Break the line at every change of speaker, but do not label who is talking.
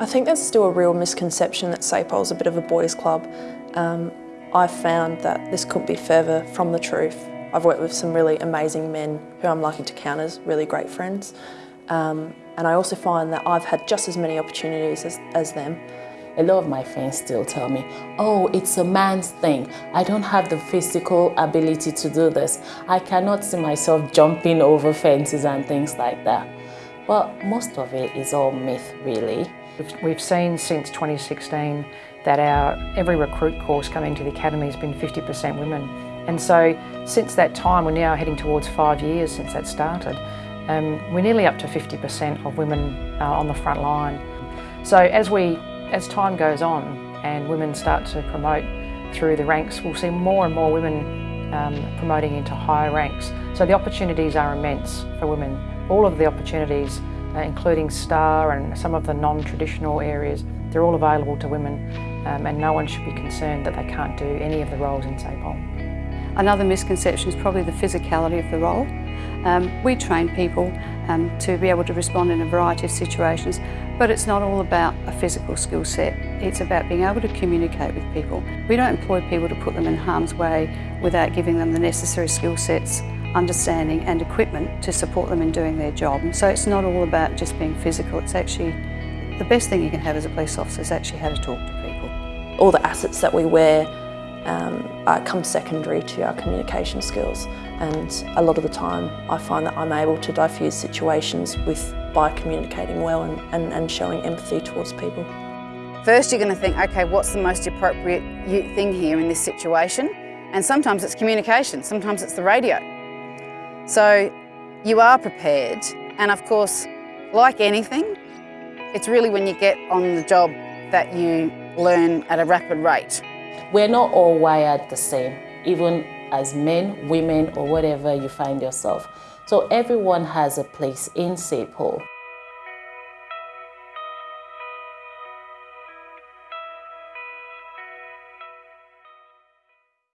I think there's still a real misconception that SAPOL's a bit of a boys' club. Um, I've found that this couldn't be further from the truth. I've worked with some really amazing men who I'm lucky to count as really great friends. Um, and I also find that I've had just as many opportunities as, as them.
A lot of my friends still tell me, oh, it's a man's thing. I don't have the physical ability to do this. I cannot see myself jumping over fences and things like that. But most of it is all myth, really.
We've seen since 2016 that our every recruit course coming to the academy has been 50% women. And so since that time, we're now heading towards five years since that started. Um, we're nearly up to 50% of women uh, on the front line. So as we, as time goes on and women start to promote through the ranks, we'll see more and more women um, promoting into higher ranks. So the opportunities are immense for women. All of the opportunities, uh, including STAR and some of the non-traditional areas, they're all available to women um, and no one should be concerned that they can't do any of the roles in SAPOL.
Another misconception is probably the physicality of the role. Um, we train people um, to be able to respond in a variety of situations, but it's not all about a physical skill set. It's about being able to communicate with people. We don't employ people to put them in harm's way without giving them the necessary skill sets, understanding and equipment to support them in doing their job. So it's not all about just being physical, it's actually the best thing you can have as a police officer is actually how to talk to people.
All the assets that we wear um, come secondary to our communication skills and a lot of the time I find that I'm able to diffuse situations with by communicating well and, and, and showing empathy towards people.
First you're going to think, okay, what's the most appropriate thing here in this situation? And sometimes it's communication, sometimes it's the radio. So you are prepared and of course, like anything, it's really when you get on the job that you learn at a rapid rate.
We're not all wired the same, even as men, women, or whatever you find yourself. So everyone has a place in SAPOL.